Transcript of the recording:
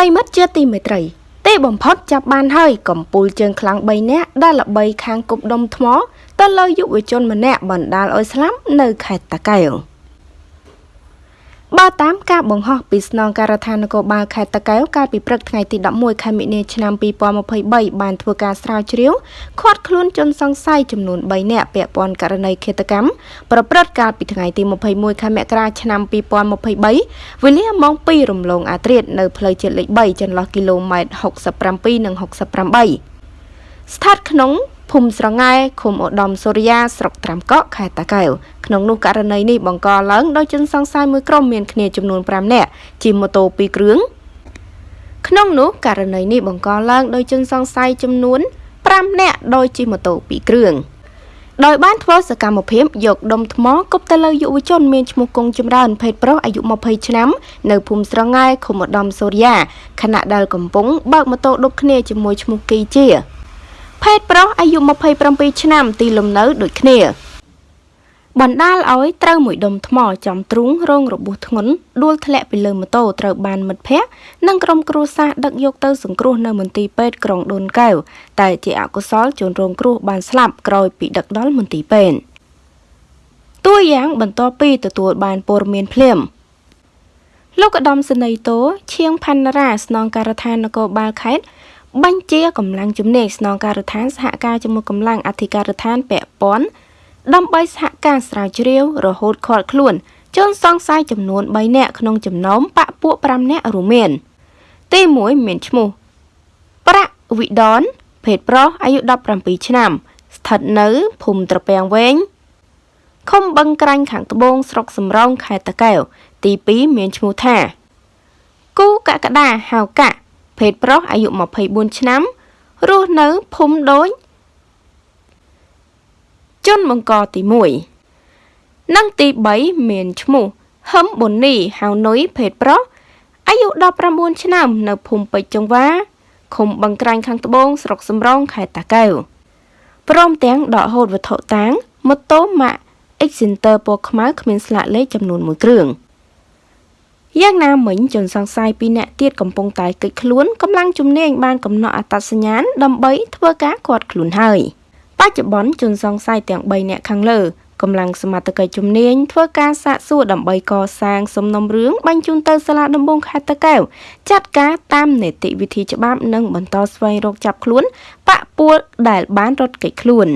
ប្រិមិត្តជាទីមេត្រីទេបំផុតចាប់បានហើយកំពូលជើងខ្លាំង3នាក់ដែលល្បីខាងគប់ដុំថ្មទៅលើយុវជនម្នាក់បណ្ដាលឲ្យស្លាប់នៅខេត្តតាកែវ បើតាមការបង្ហោះពីស្នងការដ្ឋាននគរបាលខេត្តតាកែវកាលពីព្រឹកថ្ងៃទី11ខែមិនិនាឆ្នាំ2023បានធ្វើការស្រាវជ្រាវឃាត់ខ្លួនជនសង្ស័យចំនួន3នាក់ពាក់ព័ន្ធករណីឃាតកម្មប្រព្រឹត្តកាលពីថ្ងៃទី21ខែមករាឆ្នាំ2023វេលាម៉ោង2រំលងអាត្រៀតនៅផ្លូវជាតិលេខ3ចន្លោះគីឡូម៉ែត្រ67និង68ស្ថិតក្នុង ភូមិស្រងែឃុំឧត្តមសូរិយាស្រុកត្រាំកក់ខេត្តតាកែវក្នុងនោះករណីនេះបង្កឡើងដោយជនសង្ស័យមួយក្រុមមានគ្នាចំនួន5នាក់ជិះម៉ូតូ2គ្រឿងក្នុងនោះករណីនេះបង្កឡើងដោយជនសង្ស័យចំនួន5នាក់ដោយជិះម៉ូតូ2គ្រឿងដោយបានធ្វើសកម្មភាពយកដុំថ្មគប់ទៅលើយុវជនមានឈ្មោះគង់ចម្រើន ភេទប្រុសអាយុ20ឆ្នាំនៅភូមិស្រងែឃុំឧត្តមសូរិយាខណៈដែលកំពុងបើកម៉ូតូដប់គ្នាជាមួយឈ្មោះគីជា ភេទប្រុសអាយុ27ឆ្នាំទីលំនៅដូចគ្នាបណ្ដាលឲ្យត្រូវមួយដុំថ្មចំទ្រូងរងរបួសធ្ងន់ដួលធ្លាក់ពីលើម៉ូតូត្រូវបានមិត្តភ័ក្តិនិងក្រុមគ្រួសារដឹកយកទៅសង្គ្រោះនៅមន្ទីរពេទ្យក្រុងដូនកែវតែជាអកុសលជនរងគ្រោះបានស្លាប់ក្រោយពីដឹកដល់មន្ទីរពេទ្យតួយ៉ាងបន្ទាប់ពីទទួលបានព័ត៌មានភ្លាមលោកឧត្តមសេនីយ៍តូឈៀងផាន់រ៉ាស្នងការដ្ឋាននគរបាលខេត្ត បញ្ជាកម្លាំងជំនាញស្នងការដ្ឋានសហការជាមួយកម្លាំងអធិការដ្ឋានពាក់ព័ន្ធដើម្បីសហការស្រាវជ្រាវរហូតខាត់ខ្លួនជនសង្ស័យចំនួន3នាក់ក្នុងចំណោមបកពួក5នាក់រួមមាន ទី1មានឈ្មោះប្រាក់វិដនភេទប្រុសអាយុ17ឆ្នាំ ស្ថិតនៅភូមិត្រពាំងវែងឃុំបឹងក្រាញ់ខាងត្បូងស្រុកសំរោងខេត្តតាកែវទី2មានឈ្មោះថាគូកកដាហៅកាក់ ភេទប្រុសអាយុ24ឆ្នាំរស់នៅភូមិដូចជនបង្កទី1និងទី3មានឈ្មោះហឹមប៊ុននីហៅនុយភេទប្រុសអាយុ19ឆ្នាំ នៅភូមិពេជ្រចង្វាឃុំបឹងក្រាញ់ខាងត្បូងស្រុកសំរោងខេត្តតាកែវព្រមទាំងដកហូតវត្ថុតាងម៉ូតូម៉ាក X-Center ពណ៌ខ្មៅគ្មានស្លាកលេខចំនួន1គ្រឿង។ យ៉ាងណាមិញជនសង្ស័យពីរនាក់ទៀតកំពុងតែគេចខ្លួនកម្លាំងជំនាញបានកំណត់អត្តសញ្ញាណដើម្បីធ្វើការឃាត់ខ្លួនហើយបច្ចុប្បន្នជនសង្ស័យទាំង3នាក់ខាងលើកម្លាំងសមត្ថកិច្ចជំនាញធ្វើការសាកសួរដើម្បីកសាងសំណុំរឿងបញ្ជូនទៅសាលាដំបងខេត្តតាកែវចាត់ការតាមនីតិវិធីច្បាប់និងបន្តស្វែងរកចាប់ខ្លួនបកពួលដែលបានរត់គេចខ្លួន